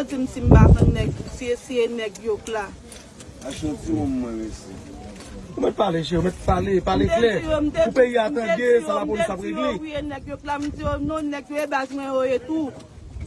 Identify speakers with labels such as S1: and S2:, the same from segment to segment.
S1: yo
S2: tim si mbatan nek, siye siye nek yok la.
S3: A chon
S1: ti moun mwen mesi.
S4: Ou mwen pale che, ou mwen pale, pale kle. Ou pe yatan atenge, sa la polis
S1: apre
S4: gli.
S1: Mwen ti yo nek yok la, mwen ti yo non nek yo e bas mwen yo e tou.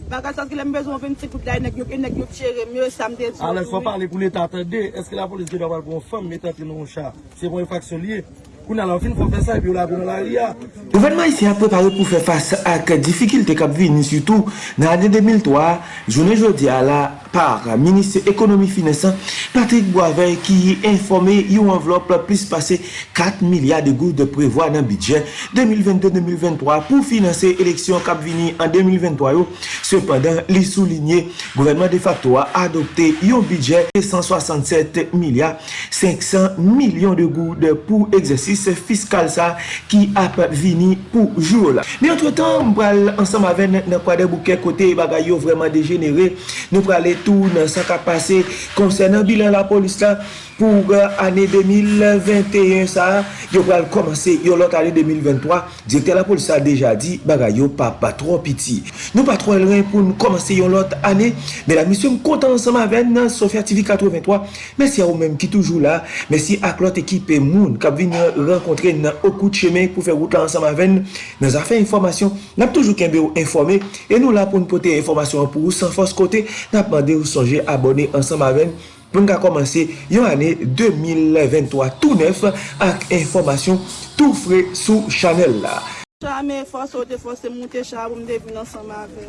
S1: Baka saske la bezon ven ti kout la nek yok, e nek yok chere, mwen yo samde ti yo.
S4: Ale fwa pale pou li tatande, eske la polis ge pou kon fom, metan ti non chan. Se bon e yon faksyon liye. Ou nan la fin fò fè sa, epi ou la konon la ria.
S5: Gouvernement isi a prepare pou fè fase ak difikilte kap vini, sütou nan ane 2003, jounen jodi a la, par Ministre Ekonomi Finesan Patrick Boivin ki yi informe yon envelop la plis pase 4 milyard de gout de prevoi nan bidjen 2022-2023 pou finanse eleksyon Kapvini an 2023 yo Sependan li souline gouvernement de facto a adopte yon bidjen 167 milyard 500 milyon de gout pou egzesis fiskal sa ki ap vini pou joul Mi entre tan mbral ansam aven nan kwa de bouke kote bagay yo vreman degenere nou pralet tou nan sa ka pase konsen nan bilan la polis la pou ane 2021 sa, yo pral komanse yo lot ane 2023, direkte la polis sa deja di, baga yo pa patro piti. Nou patro el ren pou nou komanse yo lot ane, men la misyon kontan ansama ven nan Sofya TV 83, mersi a ou menm ki toujou la, mersi ak lot ekip e moun, kap vin renkontre nan okout cheme pou fe wout la ansama ven, nan zafen informasyon, nap toujou kenbe ou informe, e nou la pou nou pote informasyon pou ou san fos kote, nap mande ou sonje abone ansama ven, pou nga komanse yon ane 2023 tout nef ak informasyon tout fre sou chanel la.
S1: Chame fos ou defos se monte chab ou mde vin ansama ave.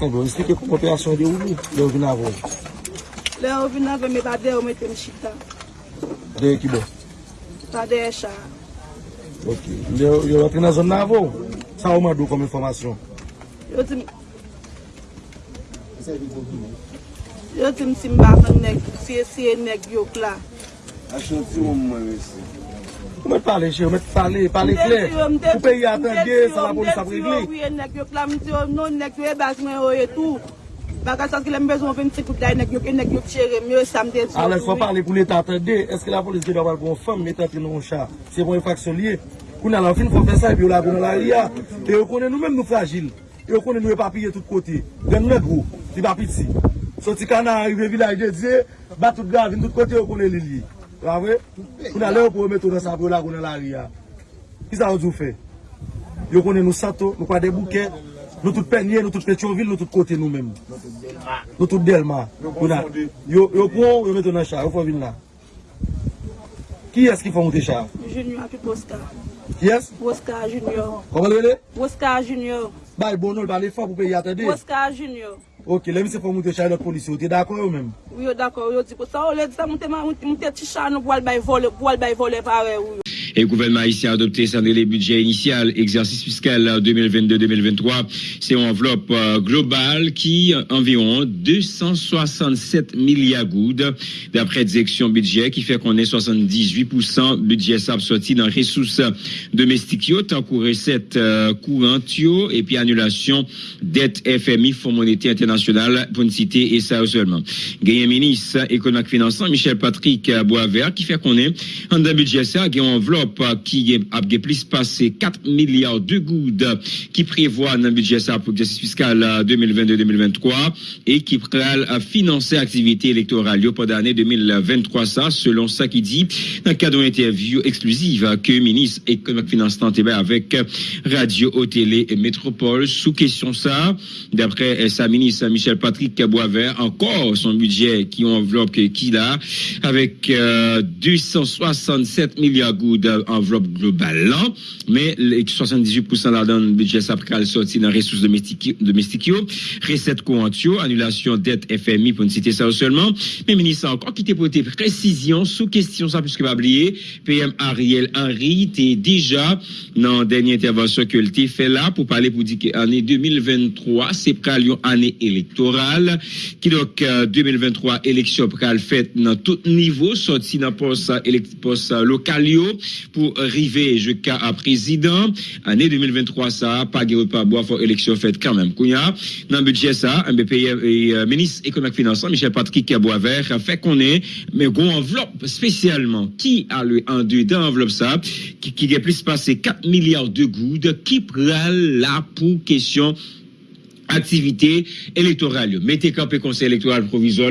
S4: Mwen eh stike pou koperasyon de ou li, le ou vin avon?
S1: Le ou vin avon me bade ou mette mchita.
S4: Deye ki bo?
S1: Bade e chab.
S4: Ok, le ou apre nan zon avon? Sa ou madou kom informasyon?
S1: Yo di mi. Sa evi konpilou? Yo tim simba nan nek, siye siye nek yo kla.
S3: Asyon ti wou mwen wese.
S4: Ou mwen pale che, ou mwen pale, pale kle. Ou pe yi atan ge, sa la polis apre gli.
S1: Mwen ti wou nek yo kla, mwen ti wou non nek yo e bas mwen yo e tou. Baka sa skile mbezon fe mti kout la, e nek yo ke nek yo kchere, mwen yo samde. A
S4: lè fwa pale pou l'Etat atan de, eske la polis ge do bal kon fèm, l'Etat tri non chan. Se bon yon faksyon liye. Koun alan fin kon fè sa, epi yo la koun la liya. E yo konen nou men nou fragil. E yo konen nou e papiye tout kote. Den mwen gro, ti papi tsi. Soti kanan arrive vilaj de diye, bat tout gav, vin tout kote yo konen li li. Ravre? Kou nan le yo pou remeto nan sa pou la konen la ria. Ki sa yo djou fe? Yo konen nou sato, nou kwa de bouke, nou tout penye, nou tout petionville, nou tout kote nou men. Nou tout delma. Yo pou yo metou nan char, yo pou vin la. Ki es ki fwa mouti char?
S1: Junior pi
S4: Ki es?
S1: Boska Junior.
S4: Koman le lwele?
S1: Boska Junior.
S4: Bay bonol, bale fwa pou pe yate
S1: de? Boska Junior.
S4: Ok, lè mi se fò moun te chay lot polisi, ou te dakon yo mèm?
S1: Ou yo dakon, ou yo di pou sa, ou lè di sa moun te chay nou pou al bay vole, pou al bay vole pare ou yo.
S6: Et le gouvernement haïtien a adopté sans délai budget initial, exercice fiscal 2022-2023. C'est une enveloppe euh, globale qui euh, environ 267 milliards goudes d'après direction budget qui fait qu'on est 78% budget sorti dans ressources domestiques tant que recette euh, courante yo, et puis annulation dette FMI Fonds monétaire international pour une citer et ça seulement. Ministre économique financier Michel Patrick Boisvert qui fait qu'on est en budget ça, a une enveloppe qui a plus passé 4 milliards de goudes qui prévoit dans le budget ça pour l'exercice fiscal 2022-2023 et qui à financer activité électorale. Pendant l'année 2023 ça selon ça qui dit dans le cadre interview exclusive que le ministre économique financier tenté avec Radio au Télé et Métropole sous question ça d'après sa ministre Michel Patrick Boisvert encore son budget qui enveloppe qu'il a avec euh, 267 milliards goudes enveloppe globale là, mais les 78% là dans le budget ça pral sorti dans ressources domestiques recettes courantes annulation dette FMI pour ne citer ça seulement. Mais ministre encore qui t'a porté précision sous question ça puisque pas oublier PM Ariel Henry était déjà dans dernière intervention que le fait là pour parler pour dire que année 2023 c'est pral une année électorale qui donc euh, 2023 élection pral faite dans tout niveau sorti dans poste poste local pour arriver jusqu'à président. Année 2023 ça pas de repas boire pour élection faite quand même. Kounya dans budget ça un et euh, ministre économique financier Michel Patrick Boisvert a fait qu'on est mais gon enveloppe spécialement. Qui a le en deux dans enveloppe ça qui qui a plus passé 4 milliards de gouttes qui prend là pour question activité électorale. Mettez campé conseil électoral provisoire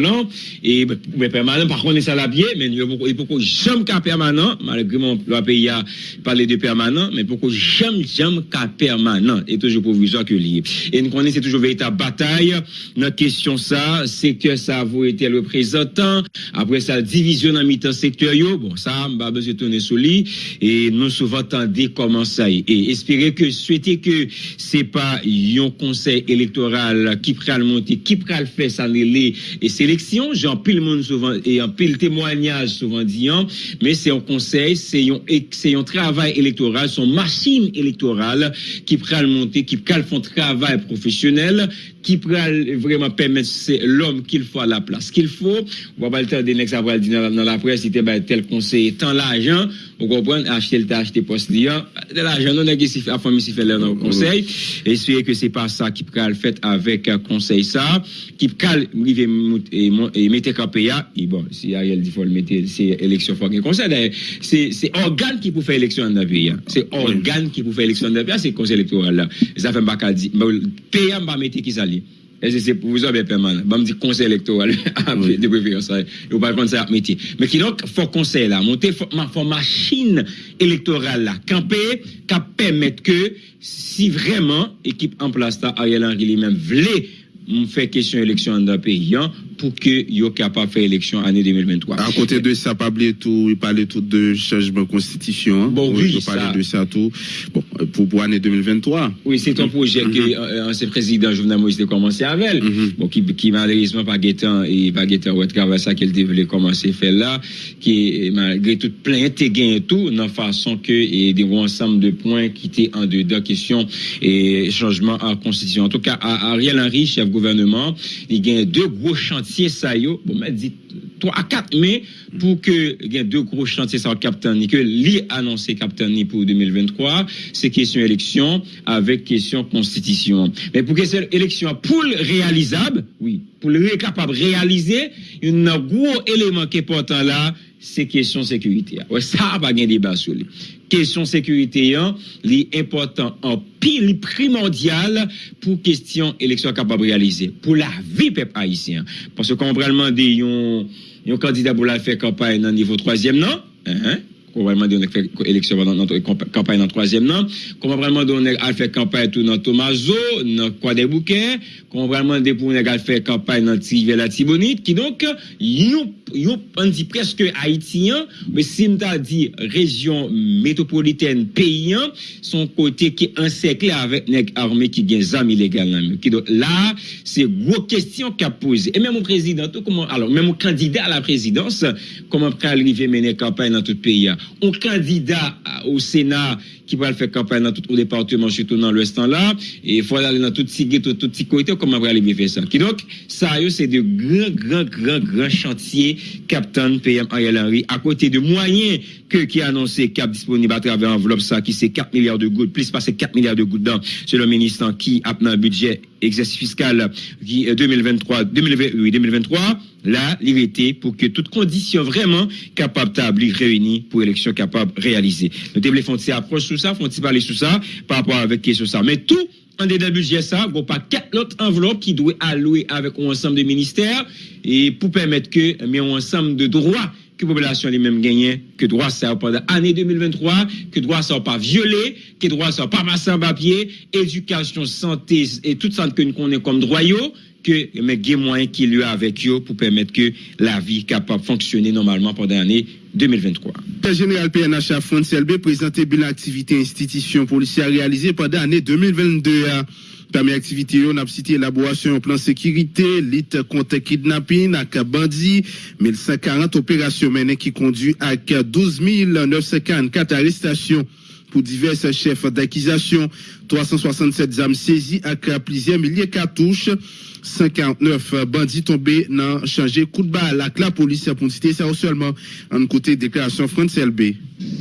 S6: et mais permanent, par contre, ça l'a bien, mais il que jamais cas permanent, malgré mon le pays a parlé de permanent, mais pourquoi jamais, jamais cas permanent, et toujours provisoire que lié. Et nous connaissons toujours véritable bataille. Notre question ça, que ça a été le représentant, après ça, division dans mi-temps secteur, bon, ça, m'a besoin de tourner sous lit, et nous souvent tendez comment ça. Et espérer que, souhaiter que c'est pas un conseil électoral qui pral monter, qui pral faire ça les et sélection, j'en pile monde souvent et en pile témoignage souvent disant, mais c'est un conseil, c'est un, un travail électoral, son machine électorale qui pral monter, qui pral font travail professionnel, qui pral vraiment permettre c'est l'homme qu'il faut à la place qu'il faut. On va pas le temps de next après dans la presse il était tel conseil tant l'argent. Vous comprenez acheter le acheter poste liant. De l'argent non négatif à famille si fait là dans le conseil. Et c'est que c'est pas ça qui pral fait avec conseil ça. Qui pral river et mettre KPA et bon si Ariel dit faut le mettre c'est élection faut que conseil. C'est c'est organe qui pour faire élection dans pays c'est organe qui pour faire élection dans pays ah, c'est conseil électoral là. Ça fait pas dire payer va mettre qui ça li. Ese se pou vizan be permanent. Ba m di konsey elektoral. De preferans. Ou pa konsey ap meti. Me ki donk fò konsey la. Monte fò machin elektoral la. Kampe ka pemet ke si vreman ekip an plasta a yelan ki li men vle m fè kesyon eleksyon an da peyi an, pour que yo capable de faire élection année 2023.
S7: À côté de ça, pas oublier tout, il parlait tout de changement de constitution.
S6: Bon, oui,
S7: il parlait de ça tout. Bon, pour, pour année 2023.
S6: Oui, c'est un projet que mm-hmm. euh, l'ancien président Jovenel Moïse a commencé avec. Mm-hmm. Bon, qui, qui malheureusement pas guettant et pas guettant ouais, travail ça qu'elle devait commencer à faire là, qui malgré tout plein de gains et tout, dans façon que et des ensemble de points qui étaient en dedans question et changement en constitution. En tout cas, Ariel Henry, chef gouvernement, il a deux gros chantiers chantier ça yo, bon, dit 3 à 4 mai pour que il y deux gros chantiers ça capitaine que li annoncé capitaine pour 2023, c'est question élection avec question constitution. Mais pour que cette élection pour le réalisable, oui, pou lè kapab realize, yon nan gwo eleman ke portan la, se kesyon sekurite ya. Wè sa ba gen deba sou li. Kesyon sekurite yan, li important an pil primordial pou kestyon eleksyon kapab realize. Pou la vi pep haisyen. Pon se kon pralman de yon, yon kandida pou la fe kampay nan nivou 3e nan, uh -huh. probablement on fait élection dans notre campagne dans troisième nan comment vraiment on a fait campagne tout dans Tomazo dans quoi des bouquets comment vraiment on a fait campagne dans Tivela Tibonite qui donc yon on dit presque haïtien mais si on dit région métropolitaine paysan son côté qui encerclé avec nèg armé qui gagne zam illégal qui donc là c'est gros question qu'a posé et même au président comment alors même au candidat à la présidence comment peut arriver mener campagne dans tout pays un candidat au Sénat qui va faire campagne dans tout le département, surtout dans l'Ouest là, et il faut aller dans tout petit tout, tout petit côté, comment on va aller faire ça? Qui donc, ça, c'est de grands, grands, grands, grands chantiers Captain PM Ariel Henry, à côté de moyens que, qui a annoncé cap disponible à travers enveloppe ça, qui c'est 4 milliards de gouttes, plus passer 4 milliards de gouttes dans, c'est le ministre qui a un budget exercice fiscal qui 2023, 2020, 2023, là, l'irrité pour que toutes conditions vraiment capables d'établir réunies pour élection capable réaliser. Nous devons faire approche sur ça, font parler sur ça, par rapport avec question ça. Mais tout, en dedans budget ça, il pas quatre autres enveloppes qui doivent allouer avec un ensemble de ministères et pour permettre que, mais un ensemble de droits que la population les mêmes gagnent, que droit ça pendant l'année 2023, que droit ça pas violé, que droit ça pas passé en papier, éducation, santé et tout ça que nous connaissons comme droit que mais des moyens qu'il y a avec eux pour permettre que la vie capable fonctionner normalement pendant l'année 2023.
S7: Le général PNH France LB présenté bilan activité institution policière réalisée pendant l'année 2022. Parmi activité, on a cité élaboration plan sécurité, lutte contre kidnapping, avec bandit, 1140 opérations menées qui conduit à 12 944 arrestations pour divers chefs d'accusation, 367 âmes saisies avec plusieurs milliers de cartouches. 59 bandits tombés dans changer coup de balle la police pour citer ça seulement en côté déclaration France LB.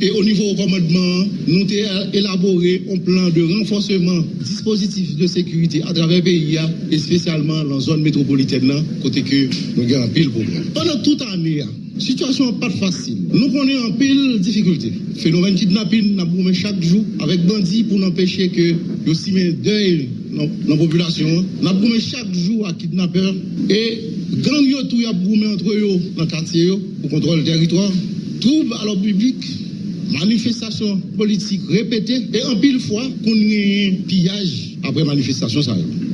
S8: Et au niveau commandement, nous avons élaboré un plan de renforcement dispositif de sécurité à travers le pays et spécialement dans la zone métropolitaine, côté que nous avons un pile problème. Pendant toute l'année, la situation pas facile. Nous connaissons un pile difficulté. Phénomène kidnapping, nous chaque jour avec bandits pour empêcher que nous deuil dans la population. Nous chaque jour à kidnappeurs et gang tout y a entre eux dans le quartier pour contrôler le territoire. Trouble à l'ordre public, manifestation politique répétée et en pile fois qu'on a un pillage après manifestation.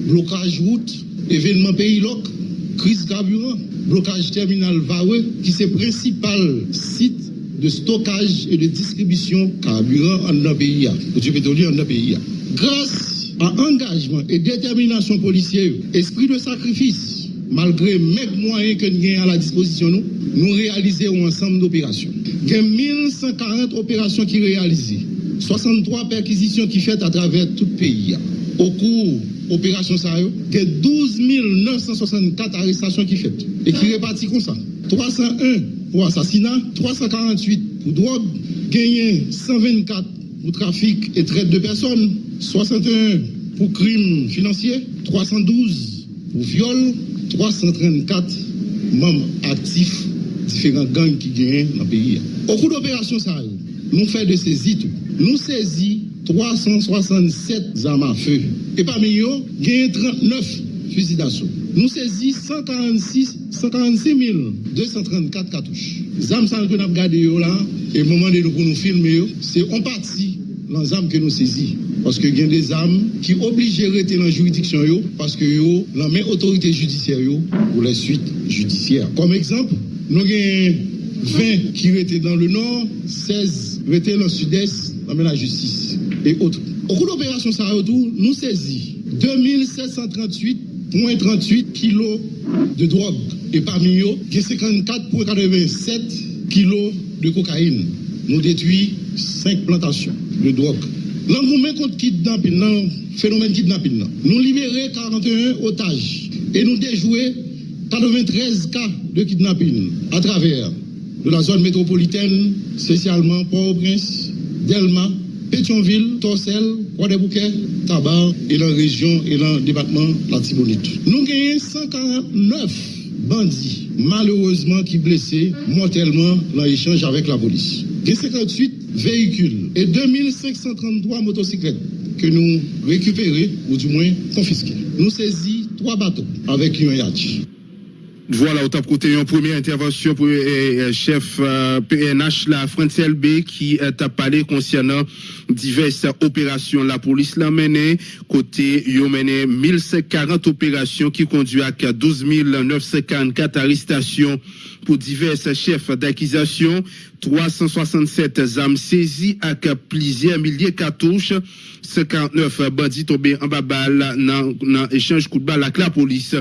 S8: Blocage route, événement pays loc, crise carburant, blocage terminal Vareux qui c'est le principal site de stockage et de distribution carburant en notre en. Grâce à engagement et détermination policière, esprit de sacrifice, malgré les moyens que nous avons à la disposition, nous, nous réalisons ensemble d'opérations. Il y a 1140 opérations qui réalisées, 63 perquisitions qui faites à travers tout le pays. Au cours opération y a 12 964 arrestations qui faites et qui réparties comme ça. 301 pour assassinat, 348 pour drogue, gagné 124 pour trafic et traite de personnes, 61 pour crimes financiers, 312 pour viol, 334 membres actifs différents gangs qui gagnent dans le pays. Au cours d'opération ça, nous faisons de saisies Nous saisissons 367 armes à feu. Et parmi eux, il y a 39 fusils d'assaut. Nous saisissons 146, 146 234 cartouches. Les armes que nous avons gardées là, et au moment de nous nous filmer, c'est en partie les armes que nous saisissons. Parce qu'il y a des armes qui obligent de rester dans la juridiction parce que yo, la même autorité judiciaire pour les suites judiciaires. Comme exemple, nous avons 20 qui étaient dans le nord, 16 étaient dans le sud-est, dans la justice Au cours de l'opération Sarayotou, nous saisissons 2738,38 kilos de drogue. Et parmi eux, il y a 54,87 kilos de cocaïne. Nous détruisons 5 plantations de drogue. L'engouement contre kidnapping, le phénomène kidnapping, nous libérons 41 otages et nous déjouons 93 cas de kidnapping à travers la zone métropolitaine, spécialement Port-au-Prince, Delma, Pétionville, Torsel, Croix-des-Bouquets, Tabar et la région et le département la Tibonite. Nous avons 149 bandits, malheureusement, qui blessés mortellement dans l'échange avec la police. Il 58 véhicules et 2533 motocyclettes que nous récupérons, ou du moins confisqués. Nous saisissons trois bateaux avec un yacht.
S7: Voilà, au top côté, une première intervention pour le chef PNH, la France LB, qui a parlé concernant diverses opérations. La police l'a mené, côté, il a mené 1140 opérations qui conduit à 12 944 arrestations pour divers chefs d'accusation, 367 armes saisies avec plusieurs milliers de cartouches, 59 bandits tombés en babal dans échange coup de balle avec la police.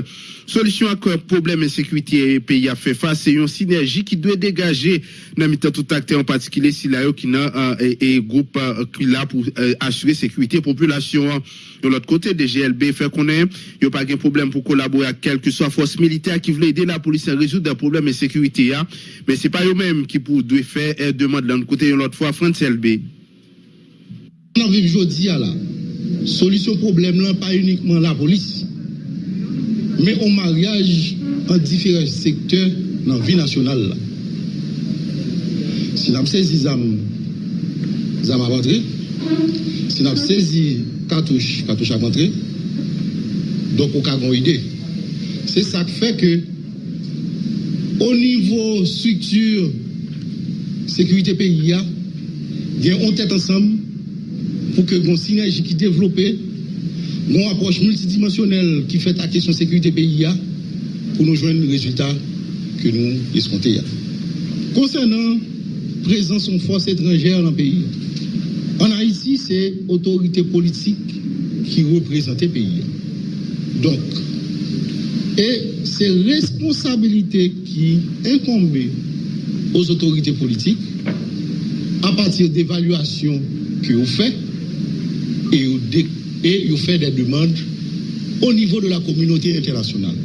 S7: Solution à quoi? Problème insécurité pays a fait face, c'est une synergie qui doit dégager. Dans le tout acteur en particulier si là qui n'a et groupe qui là pour assurer sécurité population. De l'autre côté des GLB fait qu'on ait il a pas de problème pour collaborer avec quelle que soit force militaire qui veut aider la police à résoudre des problèmes de sécurité hein. mais c'est pas eux-mêmes qui pour doivent faire demande de l'autre côté de l'autre fois France LB
S8: on vit aujourd'hui là solution problème là pas uniquement la police mais au mariage en différents secteurs dans la vie nationale. Si nous avons saisi les âmes à rentrer, si nous avons saisi cartouches, cartouches à rentrer, donc on a une idée. C'est ça qui fait que, au niveau structure sécurité pays, il y a tête ensemble pour que une synergie qui développe une approche multidimensionnelle qui fait la question sécurité pays pour nous joindre le résultat que nous escomptons. Concernant la présence de forces étrangères dans le pays, en Haïti, c'est l'autorité politique qui représente le pays. Donc, et c'est responsabilité qui incombe aux autorités politiques à partir d'évaluations que vous faites et vous et il fait des demandes au niveau de la communauté internationale.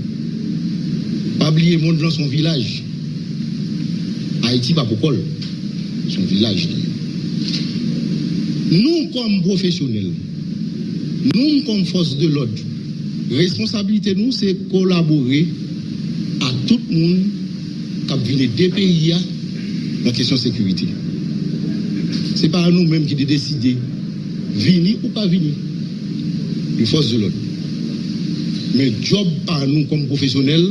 S8: Pas oublier monde dans son village. Haïti, pas pour son village. Nous, comme professionnels, nous, comme force de l'ordre, responsabilité nous, c'est collaborer à tout le monde qui vient des pays dans la question de sécurité. Ce n'est pas à nous-mêmes qui de décider venir ou pas venir. Une force de l'ordre. Mais job par nous comme professionnels,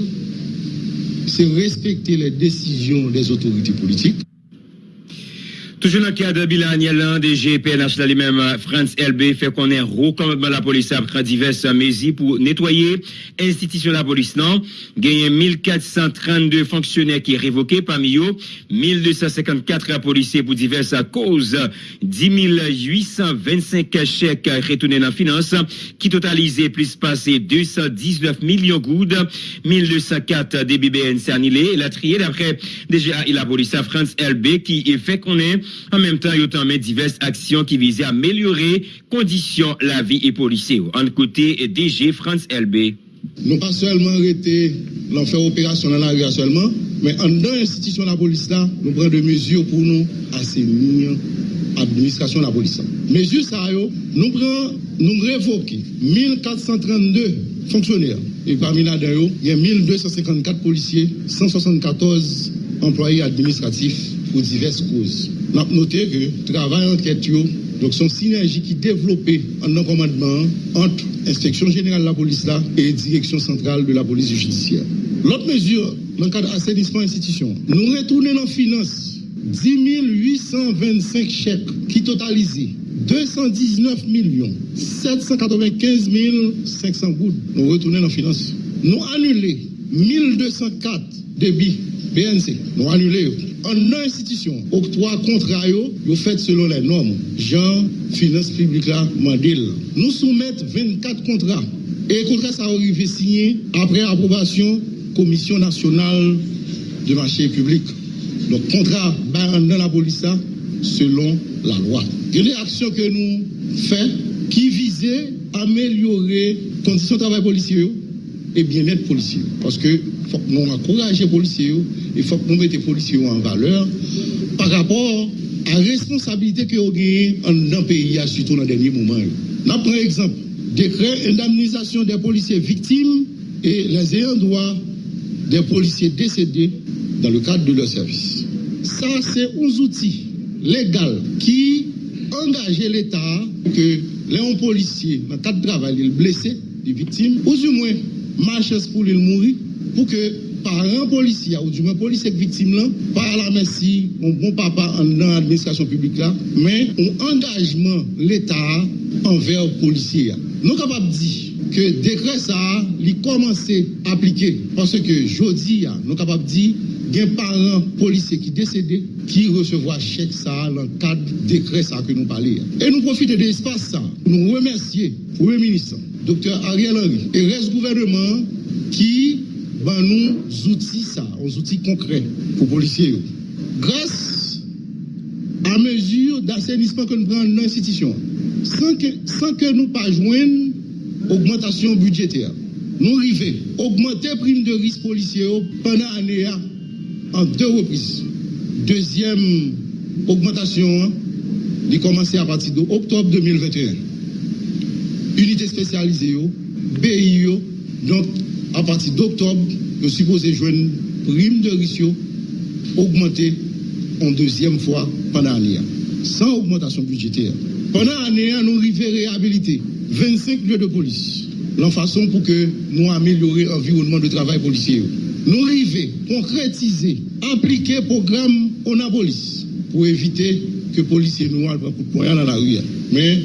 S8: c'est respecter les décisions des autorités politiques.
S6: Toujours dans le cadre de bilan annuel des GPNH, les mêmes France LB fait qu'on est recommandement la police après diverses mesures pour nettoyer institution de la police. Non, gagné 1432 fonctionnaires qui est révoqué parmi eux, 1254 policiers pour diverses causes, 10 825 chèques retournés dans la finance, qui totalisait plus passé 219 millions de gouttes, 1204 DBBN annulés, la triée d'après déjà la police à France LB qui fait qu'on est en même temps, il y a diverses actions qui visaient à améliorer conditions la vie et policiers. En côté DG France LB.
S8: Nous pas seulement arrêté l'enfer opération dans la rue seulement, mais en dans l'institution de la police là, nous prenons des mesures pour nous assainir l'administration de la police. Mesures ça, nous prenons, nous révoquons 1432 fonctionnaires. Et parmi là il y a 1254 policiers, 174 employés administratifs pour diverses causes. Nous avons noté que le travail enquête, donc son synergie qui développée en un commandement entre l'inspection générale de la police là, et direction centrale de la police judiciaire. L'autre mesure, dans le cadre d'assainissement institution, nous retournons en finance 10 825 chèques qui totalisent 219 millions 795 500 gouttes. Nous retournons en finance. Nous annulons 1204 débits BNC. Nous annulons en institution, octroi contrat, vous faites selon les normes. Jean, finance publique là, Mandil. Nous soumettons 24 contrats. Et les contrats, ça arrivé signé après approbation Commission nationale de marché public. Donc, contrat dans la police, selon la loi. Il y a des actions que nous faisons qui visaient à améliorer les conditions de travail policier et bien-être policier. Parce que faut que nous encouragions les policiers, il faut que nous mettions les policiers en valeur par rapport à la responsabilité que nous avons dans le pays, surtout dans les derniers moments. Nous prenons exemple, décret indemnisation des policiers victimes et les ayants droit des policiers décédés dans le cadre de leur service. Ça, c'est un outil légal qui engage l'État que les policiers, dans le cadre de travail, les blessés, les victimes, ou du moins, marchent pour les mourir, pour que parents policiers ou du moins policiers victimes là, par la merci, mon bon papa dans l'administration publique là, mais un engagement l'État envers les policiers. Nous sommes capables de dire que décret ça, il commence à appliquer. Parce que jeudi, nous sommes capables de dire des parents policiers qui décédés qui recevront chèque ça dans le cadre décret ça que nous parlons. Et nous profitons de l'espace ça pour nous remercier, Premier ministre, docteur Ariel Henry et reste gouvernement qui ben nous outils ça, aux outils concrets pour les policiers. Grâce à mesure d'assainissement que nous prenons dans l'institution, sans que, sans que nous pas joindre augmentation budgétaire, nous arrivons augmenter prime de risque policier pendant l'année en deux reprises. Deuxième augmentation, il commencé à partir d'octobre 2021. Unité spécialisée, BIO, donc à partir d'octobre, nous supposons jouer prime de risque augmenter en deuxième fois pendant l'année, sans augmentation budgétaire. Pendant l'année, nous arrivons à réhabiliter 25 lieux de police, la façon pour que nous améliorions l'environnement de travail policier. Nous arrivons à concrétiser, appliquer le programme police pour éviter que policiers nous pour dans la rue. Mais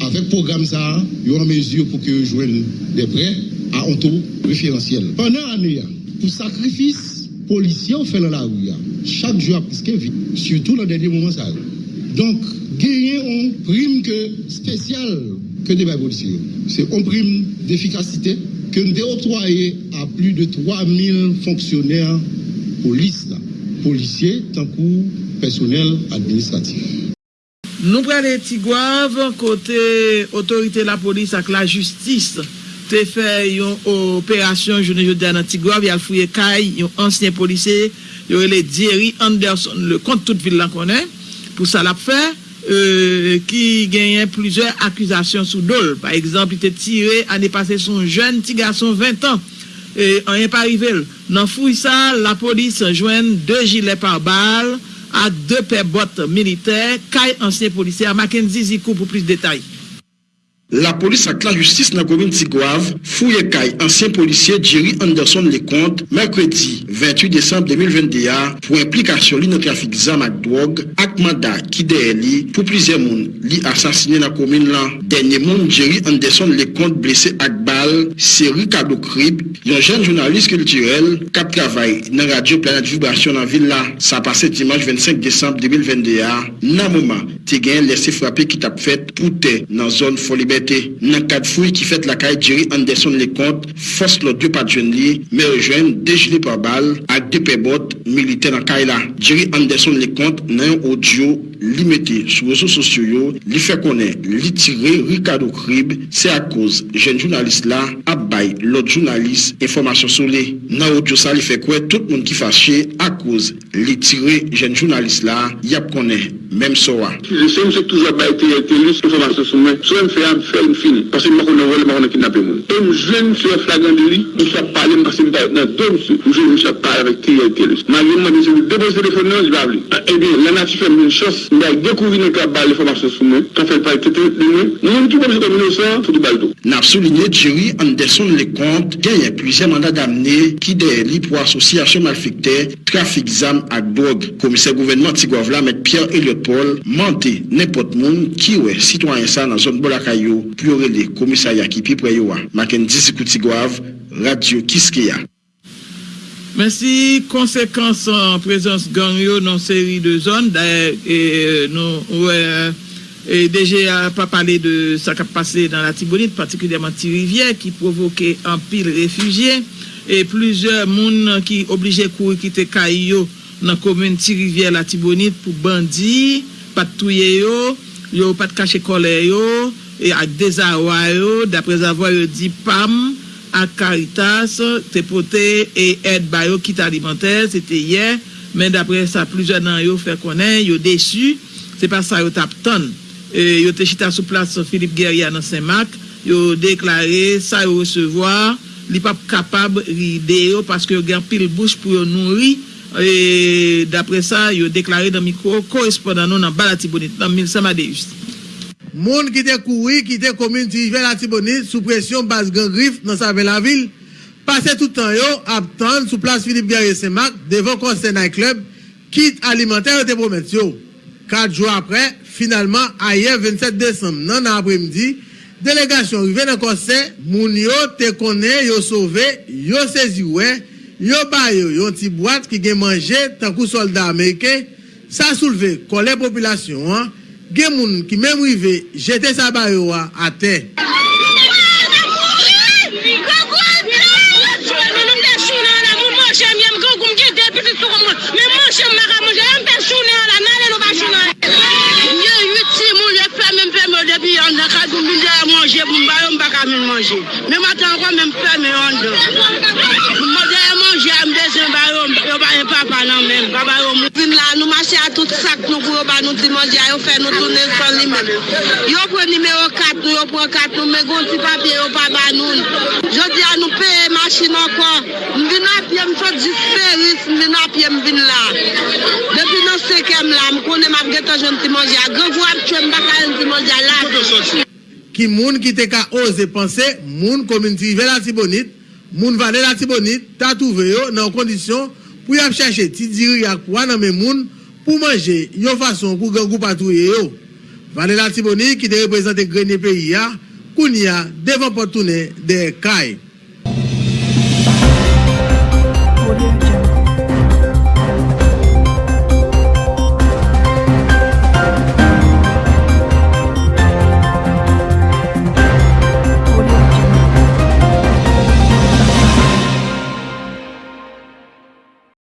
S8: avec le programme, ça, il y a une mesure pour que joignent des prêts à un taux préférentiel. Pendant l'année, pour sacrifice policier, on fait dans la rue. Chaque jour, presque vie, surtout dans les derniers moments. Ça. Donc, gagner une prime que spéciale que des policiers. C'est une prime d'efficacité que nous octroyé à plus de 3000 fonctionnaires police, policiers, tant que personnel administratif.
S9: Nou pralè Tigwav, kote otorite la polis ak la justis te fè yon operasyon jounen jodi anan Tigwav, yal fouye kay, yon ansyen polise, yorele Dierry Anderson, le kont tout vil lan konen, pou sa la pfè, euh, ki genyen plizè akuzasyon sou dol. Par exemple, ite tire anè pase son jen Tigason 20 an, e, an yon parivel. Nan fouy sa, la polis jwen 2 jilè par bal, a 2 pe bot militer, kay ansyen polisye, a maken zizikou pou plis detay.
S10: La polis ak la justis nan komin Tigwav fouye kay ansyen polisye Jerry Anderson le kont Merkredi 28 Desembre 2021 pou implikasyon li nan trafik zam ak drog ak manda ki deye li pou plize moun li asasine nan komin lan. Denye moun Jerry Anderson le kont blese ak bal seri kado krib yon jen jounalist kulturel kap travay nan radyo planet vibrasyon nan vil la. Sa pase dimanche 25 Desembre 2021 nan mouman te gen lese frape ki tap fet pou te nan zon folibe. Folibé Nan kat fouy ki fet la kay Jerry Anderson Leconte, fos lo dwe pat jwen li, me rejwen dejili pa bal ak depe bot milite nan kay la. Jerry Anderson le kont nan yon audio li mette sou reso sosyo yo, li fe konen, li tire Ricardo Krib, se a koz jen jounalist la ap bay lot jounalist informasyon sou le. Nan audio sa li fe kwe, tout moun ki fache a koz li tire jen jounalist la, yap konen, menm so wa.
S11: Je se mse toujwa bay tire tenis informasyon sou men, sou m fe am fe m fini, pasi m akon nan vole, m akon nan kinap e moun. E m jen se flagan de li, m sa pale m pasi m bay nan dom sou, m jen m sa pale avek tire tenis. Malgré moi, je dépose le téléphone, je vais appeler. Eh bien, la nature fait une chose. Je vais découvrir le cap balle l'information sur nous. Quand fait pas tout de nous, nous tout comme comme innocent, tout baldo.
S10: N'a souligné Jerry Anderson les comptes, il y a plusieurs mandats d'amener qui délit pour association malfectée, trafic d'armes à drogue. Commissaire gouvernement Tigouavla, M. Pierre Elliot Paul, menté n'importe monde qui ouais citoyen ça dans zone Bolakayo, pour les commissariat qui puis pour Mackenzie Koutigouave, Radio Kiskeya.
S9: Men si konsekans an prezans gangyo nan seri de zon, da e nou wè, e deje a pa pale de sa kap pase nan la Tibonite, partikulyèman Tirivye, ki provoke an pil refugye, e plizè moun ki oblije kou kite kayo nan komune Tirivye la Tibonite pou bandi, pat touye yo, yo pat kache kole yo, e ak deza yo, dapre zavwa yo di pam, ak Caritas te pote e ed bayo kit alimenter, se te ye, men dapre sa plijen nan yo fè konen, yo desu, se pa sa yo tap ton. E, yo te chita sou plas Philippe Guerrier nan Saint-Marc, yo deklare sa yo resevoa, li pap kapab ride yo paske yo gen pil bouch pou yo nouri, e, dapre sa yo deklare nan mikro korespondan nou nan balati bonit nan mil sama de justi.
S12: Moun ki te koui, ki te komine Tirivye la Tibonite, sou presyon bas gen grif nan save la vil, pase toutan yo, ap tan sou plas Philippe Guerrier Saint-Marc, devon konsen nan klub, kit alimenter yo te promet yo. Kat jou apre, finalman, aye 27 Desem nan apremdi, delegasyon rive nan konsen, moun yo te konen yo sove, yo sezi we, yo bayo yon ti boat ki gen manje tankou soldat Amerike, sa souleve kon le populasyon an, gen moun ki mèm rive jete sa bayo a
S1: ate. Mwen mwen tan kon mwen mwen mwen yon do. Mwen mwen pa nan men. Baba yo mou. Vin la nou mache a tout sak nou pou yo ba nou ti manje a yo fe nou tounen son li men. Yo pou nimeyo kat nou, yo pou kat nou, men goun ti papye yo pa ba nou. Jodi a nou peye masin ankon. Mbin apye msot disperis, mbin apye mbin la. Depi nou sekem la, mkounen map geto joun ti manje a. Gevou ap chwe mbaka yon ti manje a la.
S12: Ki moun ki te ka oze panse, moun kominti ve la tibonit, moun vane la tibonit, ta touve yo nan kondisyon pou yap chache ti diri ak pou anan men moun pou manje yon fason pou gangou patouye yo. Vane la Tiboni ki te represente grenye peyi ya, koun ya devan potounen de kay.